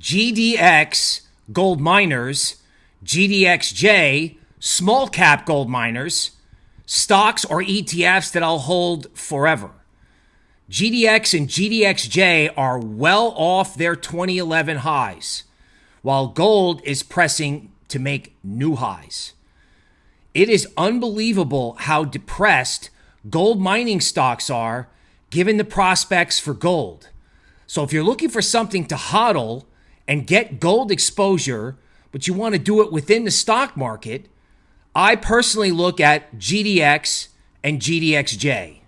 GDX gold miners, GDXJ small cap gold miners, stocks or ETFs that I'll hold forever. GDX and GDXJ are well off their 2011 highs, while gold is pressing to make new highs. It is unbelievable how depressed gold mining stocks are given the prospects for gold. So if you're looking for something to hodl and get gold exposure, but you want to do it within the stock market, I personally look at GDX and GDXJ.